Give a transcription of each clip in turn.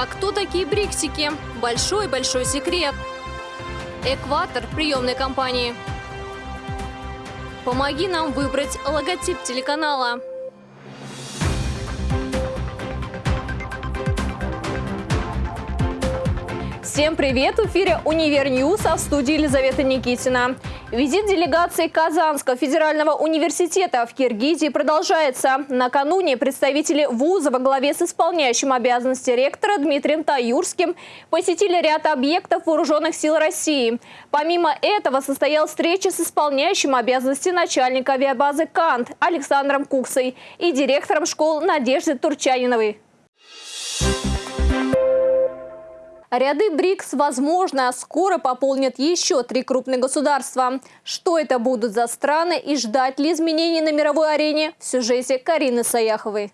А кто такие бриксики? Большой-большой секрет. Экватор приемной кампании. Помоги нам выбрать логотип телеканала. Всем привет! В эфире «Универ News», а в студии Елизавета Никитина. Визит делегации Казанского федерального университета в Киргизии продолжается. Накануне представители вуза во главе с исполняющим обязанности ректора Дмитрием Таюрским посетили ряд объектов вооруженных сил России. Помимо этого состоялась встреча с исполняющим обязанности начальника авиабазы «Кант» Александром Куксой и директором школ Надежды Турчаниновой. Ряды БРИКС, возможно, скоро пополнят еще три крупных государства. Что это будут за страны и ждать ли изменений на мировой арене в сюжете Карины Саяховой.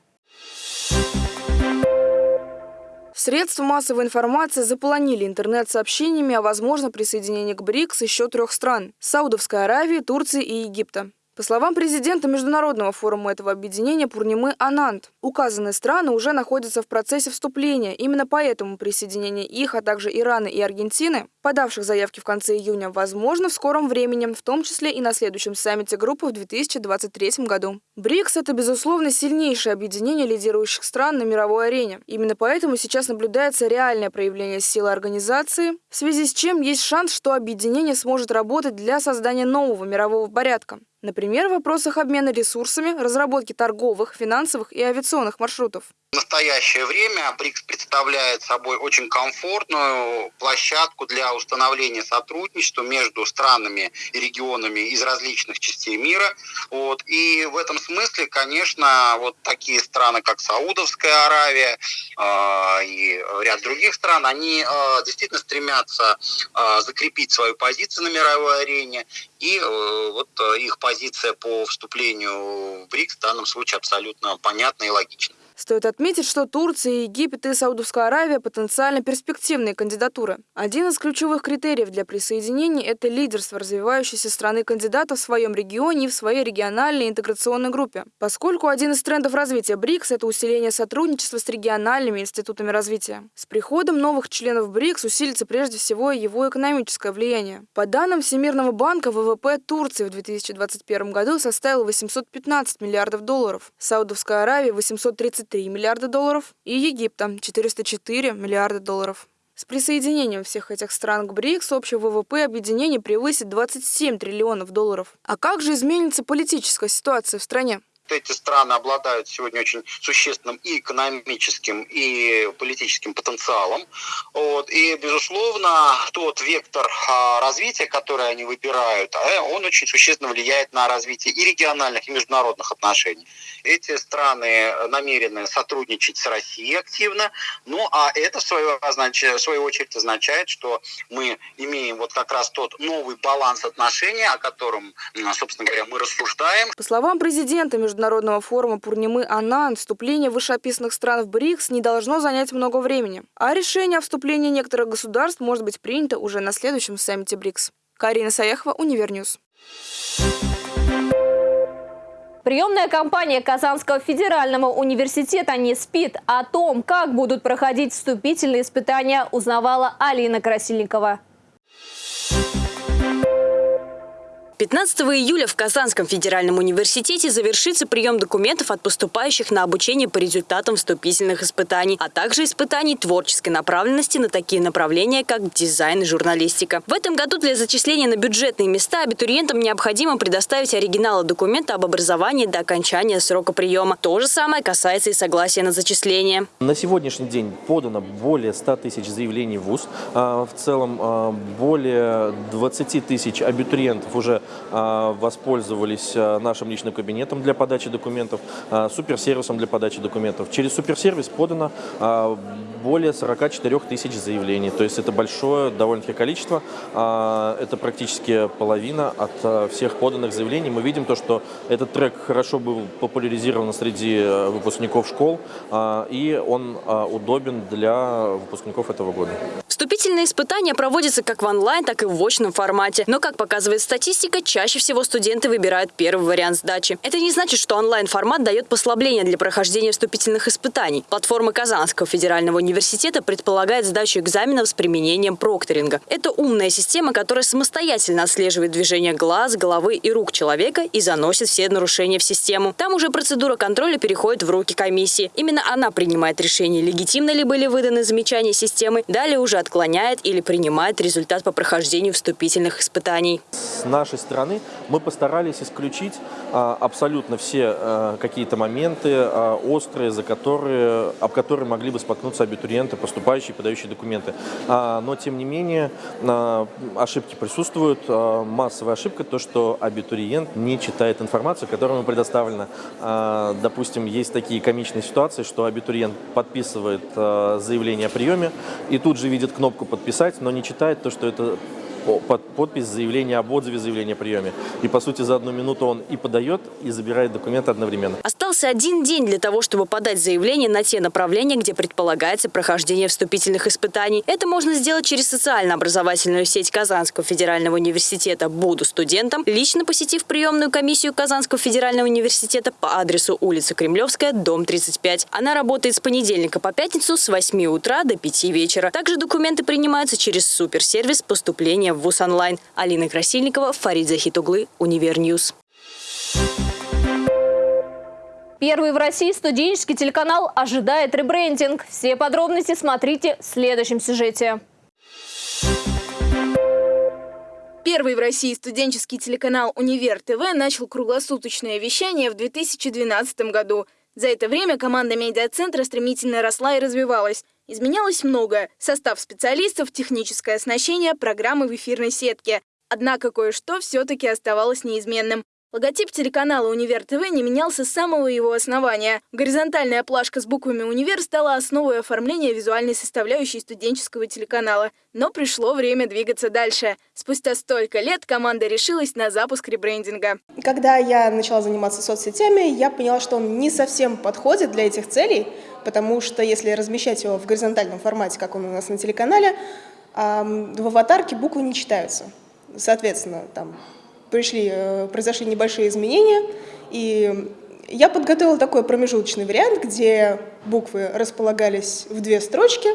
Средства массовой информации заполонили интернет сообщениями о возможном присоединении к БРИКС еще трех стран – Саудовской Аравии, Турции и Египта. По словам президента Международного форума этого объединения Пурнимы Анант, указанные страны уже находятся в процессе вступления. Именно поэтому присоединение их, а также Ирана и Аргентины, подавших заявки в конце июня, возможно в скором времени, в том числе и на следующем саммите группы в 2023 году. БРИКС – это, безусловно, сильнейшее объединение лидирующих стран на мировой арене. Именно поэтому сейчас наблюдается реальное проявление силы организации, в связи с чем есть шанс, что объединение сможет работать для создания нового мирового порядка. Например, в вопросах обмена ресурсами, разработки торговых, финансовых и авиационных маршрутов. В настоящее время БРИКС представляет собой очень комфортную площадку для установления сотрудничества между странами и регионами из различных частей мира. Вот. И в этом смысле, конечно, вот такие страны, как Саудовская Аравия э, и ряд других стран, они э, действительно стремятся э, закрепить свою позицию на мировой арене. И э, вот э, их позиция по вступлению в БРИКС в данном случае абсолютно понятна и логична. Стоит отметить, что Турция, Египет и Саудовская Аравия потенциально перспективные кандидатуры. Один из ключевых критериев для присоединения – это лидерство развивающейся страны кандидата в своем регионе и в своей региональной интеграционной группе. Поскольку один из трендов развития БРИКС – это усиление сотрудничества с региональными институтами развития. С приходом новых членов БРИКС усилится прежде всего его экономическое влияние. По данным Всемирного банка, ВВП Турции в 2021 году составил 815 миллиардов долларов, Саудовская Аравия – 830 23 миллиарда долларов и Египта 404 миллиарда долларов. С присоединением всех этих стран к БРИКС общий ВВП объединения превысит 27 триллионов долларов. А как же изменится политическая ситуация в стране? Эти страны обладают сегодня очень существенным и экономическим, и политическим потенциалом. Вот. И, безусловно, тот вектор а, развития, который они выбирают, а, он очень существенно влияет на развитие и региональных, и международных отношений. Эти страны намерены сотрудничать с Россией активно, ну а это, в свою, в свою очередь, означает, что мы имеем вот как раз тот новый баланс отношений, о котором, собственно говоря, мы рассуждаем. По словам президента Международного форума Пурнимы Ананд, вступление вышеописанных стран в БРИКС не должно занять много времени, а решение о вступлении некоторых государств может быть принято уже на следующем саммите БРИКС. Карина Саяхова, Универ News. Приемная кампания Казанского федерального университета не спит. О том, как будут проходить вступительные испытания, узнавала Алина Красильникова. 15 июля в Казанском федеральном университете завершится прием документов от поступающих на обучение по результатам вступительных испытаний, а также испытаний творческой направленности на такие направления, как дизайн и журналистика. В этом году для зачисления на бюджетные места абитуриентам необходимо предоставить оригиналы документа об образовании до окончания срока приема. То же самое касается и согласия на зачисление. На сегодняшний день подано более 100 тысяч заявлений в ВУЗ. А, в целом а, более 20 тысяч абитуриентов уже воспользовались а, нашим личным кабинетом для подачи документов, а, суперсервисом для подачи документов. Через суперсервис подано более 44 тысяч заявлений. То есть это большое довольно-таки количество. Это практически половина от всех поданных заявлений. Мы видим то, что этот трек хорошо был популяризирован среди выпускников школ, и он удобен для выпускников этого года. Вступительные испытания проводятся как в онлайн, так и в очном формате. Но, как показывает статистика, чаще всего студенты выбирают первый вариант сдачи. Это не значит, что онлайн-формат дает послабление для прохождения вступительных испытаний. Платформа Казанского федерального университета предполагает сдачу экзаменов с применением прокторинга. Это умная система, которая самостоятельно отслеживает движение глаз, головы и рук человека и заносит все нарушения в систему. Там уже процедура контроля переходит в руки комиссии. Именно она принимает решение, легитимно ли были выданы замечания системы, далее уже отклоняет или принимает результат по прохождению вступительных испытаний. С нашей стороны мы постарались исключить а, абсолютно все а, какие-то моменты а, острые, за которые, об которые могли бы споткнуться абитуриенты, поступающие, подающие документы. Но, тем не менее, ошибки присутствуют. Массовая ошибка то, что абитуриент не читает информацию, которая ему предоставлена. Допустим, есть такие комичные ситуации, что абитуриент подписывает заявление о приеме и тут же видит кнопку «Подписать», но не читает то, что это под подпись заявления об отзыве заявления о приеме. И, по сути, за одну минуту он и подает, и забирает документы одновременно. Остался один день для того, чтобы подать заявление на те направления, где предполагается прохождение вступительных испытаний. Это можно сделать через социально-образовательную сеть Казанского федерального университета «Буду студентом», лично посетив приемную комиссию Казанского федерального университета по адресу улица Кремлевская, дом 35. Она работает с понедельника по пятницу с 8 утра до 5 вечера. Также документы принимаются через суперсервис поступления в ВУЗ онлайн. Алина Красильникова, Фарид Захитоглы, Универ News. Первый в России студенческий телеканал ожидает ребрендинг. Все подробности смотрите в следующем сюжете. Первый в России студенческий телеканал «Универ ТВ» начал круглосуточное вещание в 2012 году. За это время команда медиацентра стремительно росла и развивалась. Изменялось многое – состав специалистов, техническое оснащение, программы в эфирной сетке. Однако кое-что все-таки оставалось неизменным. Логотип телеканала «Универ ТВ» не менялся с самого его основания. Горизонтальная плашка с буквами «Универ» стала основой оформления визуальной составляющей студенческого телеканала. Но пришло время двигаться дальше. Спустя столько лет команда решилась на запуск ребрендинга. Когда я начала заниматься соцсетями, я поняла, что он не совсем подходит для этих целей, потому что если размещать его в горизонтальном формате, как он у нас на телеканале, в аватарке буквы не читаются. Соответственно, там пришли, э, произошли небольшие изменения, и я подготовила такой промежуточный вариант, где буквы располагались в две строчки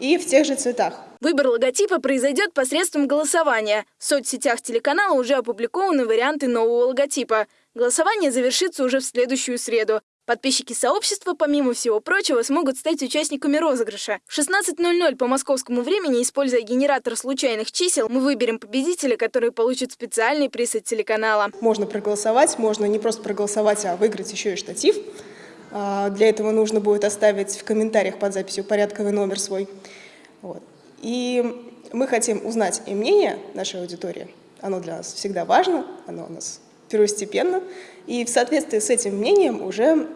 и в тех же цветах. Выбор логотипа произойдет посредством голосования. В соцсетях телеканала уже опубликованы варианты нового логотипа. Голосование завершится уже в следующую среду. Подписчики сообщества, помимо всего прочего, смогут стать участниками розыгрыша. В 16.00 по московскому времени, используя генератор случайных чисел, мы выберем победителя, который получит специальный приз от телеканала. Можно проголосовать, можно не просто проголосовать, а выиграть еще и штатив. А, для этого нужно будет оставить в комментариях под записью порядковый номер свой. Вот. И мы хотим узнать и мнение нашей аудитории. Оно для нас всегда важно, оно у нас первостепенно, и в соответствии с этим мнением уже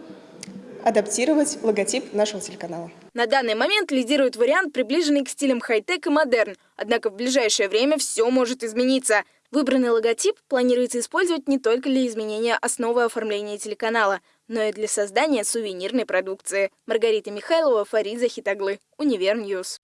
адаптировать логотип нашего телеканала. На данный момент лидирует вариант, приближенный к стилям хай-тек и модерн. Однако в ближайшее время все может измениться. Выбранный логотип планируется использовать не только для изменения основы оформления телеканала, но и для создания сувенирной продукции. Маргарита Михайлова, Фарид Захитоглы, Универ News.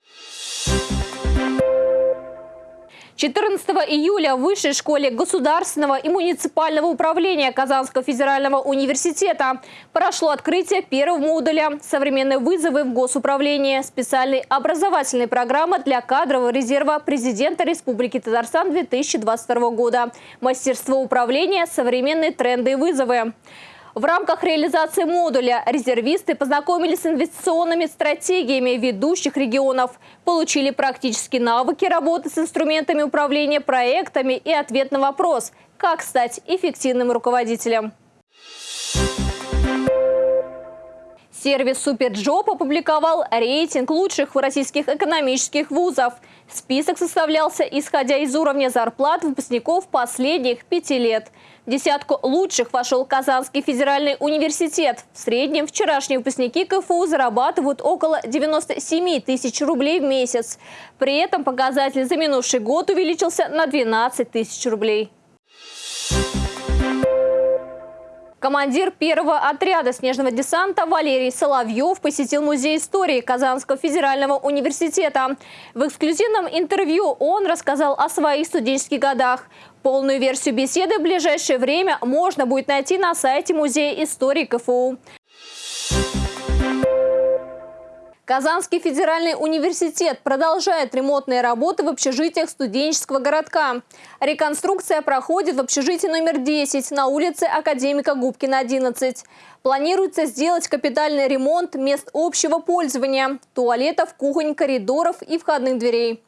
14 июля в Высшей школе государственного и муниципального управления Казанского федерального университета прошло открытие первого модуля «Современные вызовы в госуправлении» специальной образовательной программы для кадрового резерва президента Республики Татарстан 2022 года «Мастерство управления. Современные тренды и вызовы». В рамках реализации модуля резервисты познакомились с инвестиционными стратегиями ведущих регионов, получили практические навыки работы с инструментами управления проектами и ответ на вопрос «Как стать эффективным руководителем?». Сервис SuperJob опубликовал рейтинг лучших российских экономических вузов. Список составлялся исходя из уровня зарплат выпускников последних пяти лет – в десятку лучших вошел Казанский федеральный университет. В среднем вчерашние выпускники КФУ зарабатывают около 97 тысяч рублей в месяц. При этом показатель за минувший год увеличился на 12 тысяч рублей. Командир первого отряда снежного десанта Валерий Соловьев посетил Музей истории Казанского федерального университета. В эксклюзивном интервью он рассказал о своих студенческих годах. Полную версию беседы в ближайшее время можно будет найти на сайте Музея истории КФУ. Казанский федеральный университет продолжает ремонтные работы в общежитиях студенческого городка. Реконструкция проходит в общежитии номер 10 на улице Академика Губкина, 11. Планируется сделать капитальный ремонт мест общего пользования – туалетов, кухонь, коридоров и входных дверей.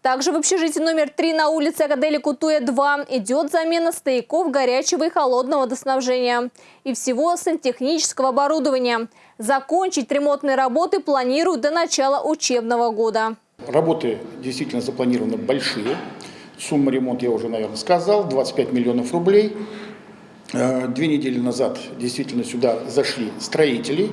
Также в общежитии номер 3 на улице Акадели Кутуя 2 идет замена стояков горячего и холодного водоснабжения и всего сантехнического оборудования. Закончить ремонтные работы планируют до начала учебного года. Работы действительно запланированы большие. Сумма ремонта я уже, наверное, сказал, 25 миллионов рублей. Э, две недели назад действительно сюда зашли строители.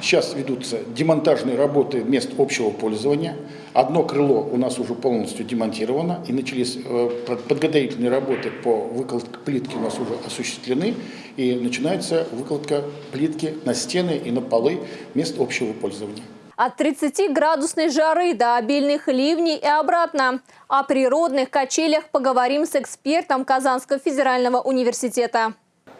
Сейчас ведутся демонтажные работы мест общего пользования. Одно крыло у нас уже полностью демонтировано, и начались э, подготовительные работы по выкладке плитки у нас уже осуществлены, и начинается выкладка плитки на стены и на полы мест общего пользования. От 30-градусной жары до обильных ливней и обратно. О природных качелях поговорим с экспертом Казанского федерального университета.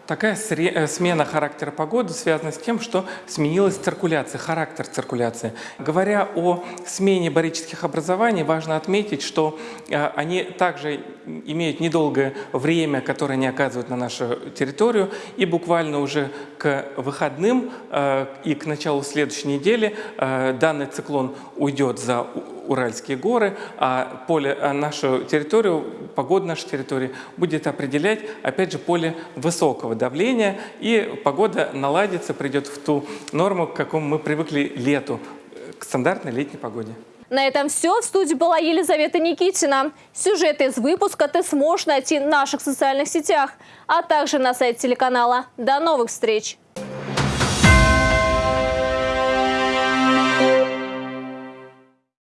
Такая э, смена характера погоды связана с тем, что сменилась циркуляция, характер циркуляции. Говоря о смене барических образований, важно отметить, что э, они также имеют недолгое время, которое они оказывают на нашу территорию, и буквально уже к выходным э, и к началу следующей недели данный циклон уйдет за Уральские горы, а поле, а нашу территорию, погода нашей территории будет определять, опять же, поле высокого давления, и погода наладится, придет в ту норму, к какому мы привыкли лету, к стандартной летней погоде. На этом все. В студии была Елизавета Никитина. Сюжеты из выпуска ты сможешь найти в наших социальных сетях, а также на сайте телеканала. До новых встреч!